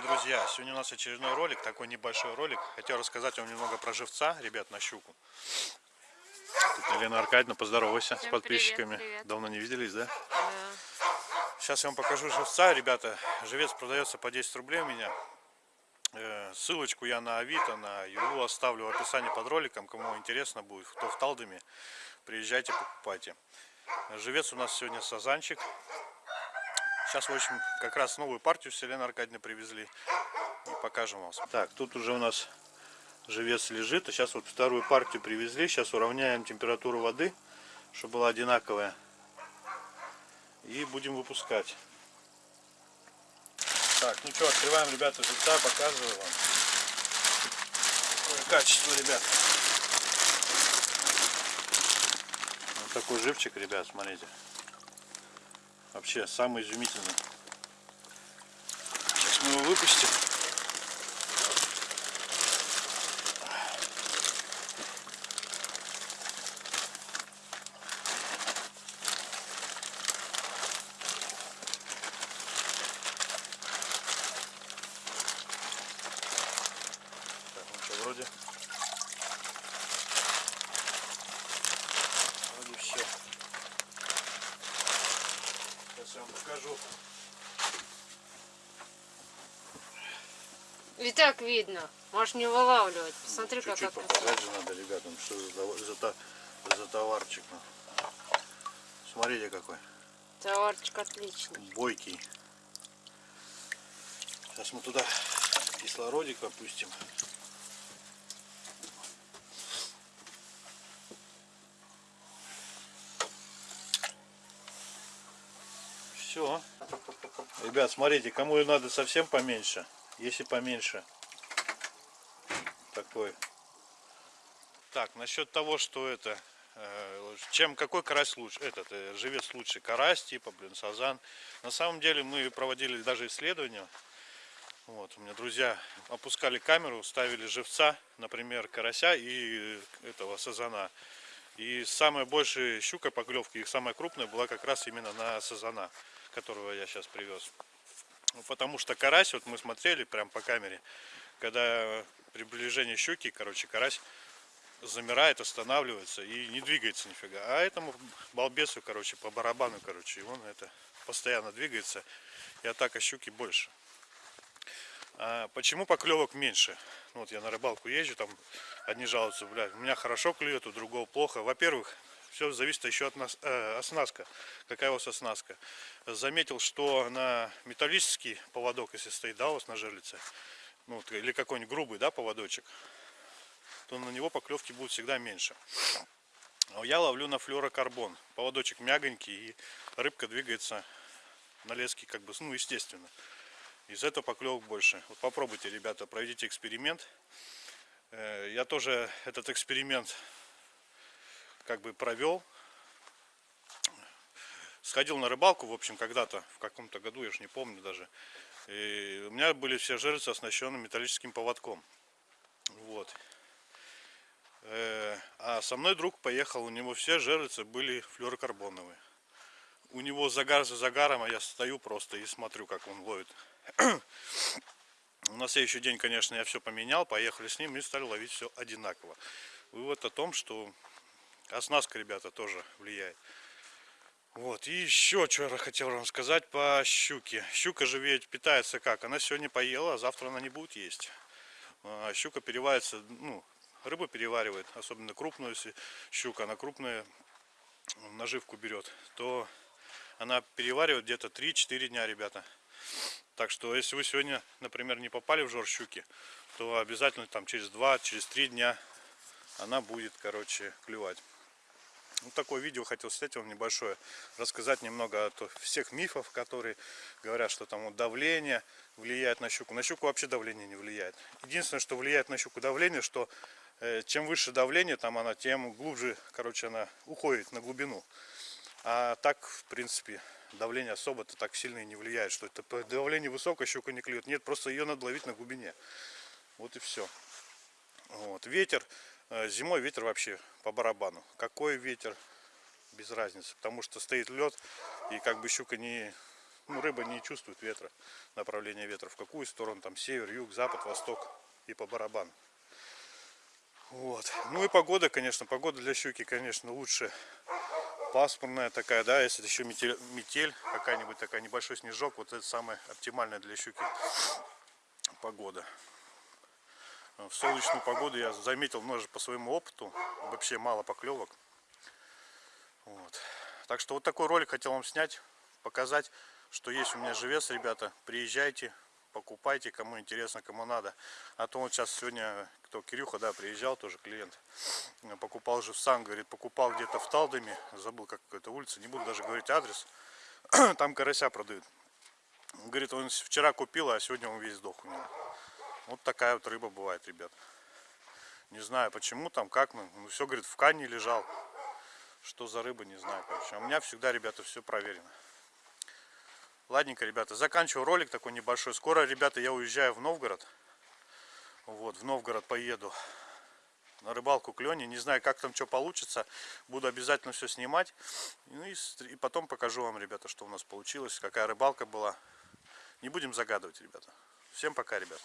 дорогие друзья! Сегодня у нас очередной ролик, такой небольшой ролик. Хотел рассказать вам немного про живца, ребят, на щуку. Тут Елена Аркадьевна, поздоровайся Всем с подписчиками. привет, привет. Давно не виделись, да? Да. Сейчас я вам покажу живца, ребята. Живец продается по 10 рублей у меня. Э, Ссылочку я на Авито, на Юлу оставлю в описании под роликом. Кому интересно будет, кто в Талдоме, приезжайте, покупайте. Живец у нас сегодня сазанчик. Сейчас, в общем, как раз новую партию с Еленой Аркадьевной привезли. И покажем вам. Так, тут уже у нас живец лежит. А сейчас вот вторую партию привезли. Сейчас уравняем температуру воды, чтобы была одинаковая. И будем выпускать. Так, ну что, открываем, ребята, живца, показываю вам. Какое качество, ребят. Вот такой живчик, ребят, смотрите. Вообще, самый изумительный. Сейчас мы его выпустим. Так, ну. Вроде все. Сейчас я вам покажу. И так видно. Можешь не вылавливать. Посмотри, как Чуть-чуть это. показать же надо, ребятам, что за, за, за товарчик. Смотрите какой. Товарчик отличный. Бойкий. Сейчас мы туда кислородик опустим. Все. Ребят, смотрите, кому надо совсем поменьше. Если поменьше. Такой. Так, насчет того, что это э, чем какой карась лучше этот э, живец лучше карась типа блин сазан на самом деле мы проводили даже исследования вот у меня друзья опускали камеру ставили живца например карася и этого сазана и самая большая щука поклевки их самая крупная была как раз именно на сазана которого я сейчас привез Ну, потому что карась вот мы смотрели прям по камере когда приближение щуки короче карась замирает, останавливается и не двигается нифига. А этому балбесу, короче, по барабану, короче, и он это постоянно двигается, и атака щуки больше. А почему поклевок меньше? Ну, вот я на рыбалку езжу, там одни жалуются, блядь, у меня хорошо клюет, у другого плохо. Во-первых, все зависит еще от нас, э, оснастка. Какая у вас оснастка? Заметил, что на металлический поводок, если стоит, да, у вас на жерлице, ну, или какой-нибудь грубый, да, поводочек, то на него поклевки будут всегда меньше. Я ловлю на флюорокарбон. Поводочек мягонький и рыбка двигается на леске как бы, ну, естественно. Из этого поклевок больше. Вот попробуйте, ребята, проведите эксперимент. Э, Я тоже этот эксперимент как бы провел. Сходил на рыбалку, в общем, когда-то, в каком-то году, я же не помню даже. И у меня были все жерлицы оснащены металлическим поводком. Вот. Э, А со мной друг поехал, у него все жерлицы были флюорокарбоновые. У него загар за загаром, а я стою просто и смотрю, как он ловит. На следующий день, конечно, я все поменял, поехали с ним и стали ловить все одинаково. Вывод о том, что оснастка, ребята, тоже влияет. Вот, и еще что я хотел вам сказать по щуке. Щука же ведь питается как? Она сегодня поела, а завтра она не будет есть. А Щука переваривается, ну, рыба переваривает, особенно крупную, если щука, она крупная наживку берет, то она переваривает где-то 3-4 дня, ребята. Так что, если вы сегодня, например, не попали в жор щуки, то обязательно там через 2, через 3 дня она будет, короче, клевать. Вот такое видео хотел снять вам небольшое, рассказать немного о всех мифов, которые говорят, что там вот давление влияет на щуку. На щуку вообще давление не влияет. Единственное, что влияет на щуку давление, что э, чем выше давление, там она, тем глубже, короче, она уходит на глубину. А так, в принципе, давление особо-то так сильно и не влияет, что это по давлению высокое, щука не клюет. Нет, просто ее надо ловить на глубине. Вот и все. Вот. Ветер, зимой ветер вообще по барабану. Какой ветер, без разницы. Потому что стоит лед, и как бы щука не, Ну, рыба не чувствует ветра, направление ветра, в какую сторону, там, север, юг, запад, восток и по барабану. Вот. Ну и погода, конечно, погода для щуки, конечно, лучше пасмурная такая, да, если еще метель, метель какая-нибудь такая, небольшой снежок, вот это самая оптимальная для щуки погода. В солнечную погоду я заметил, может, по своему опыту, вообще мало поклевок. Вот. Так что вот такой ролик хотел вам снять, показать, что есть у меня живец, ребята. Приезжайте, покупайте, кому интересно, кому надо. А то вот сейчас сегодня, кто Кирюха, да, приезжал, тоже клиент, покупал живцам, говорит, покупал где-то в Талдоме, забыл как какая-то улица, не буду даже говорить адрес, там карася продают. Говорит, он вчера купил, а сегодня он весь сдох у него. Вот такая вот рыба бывает, ребят. Не знаю почему там, как, ну, ну все, говорит, в кане лежал. Что за рыба, не знаю, короче. А у меня всегда, ребята, все проверено. Ладненько, ребята, заканчиваю ролик такой небольшой. Скоро, ребята, я уезжаю в Новгород. Вот, в Новгород поеду на рыбалку к Лене. Не знаю, как там что получится. Буду обязательно все снимать. Ну и, и потом покажу вам, ребята, что у нас получилось, какая рыбалка была. Не будем загадывать, ребята. Всем пока, ребят.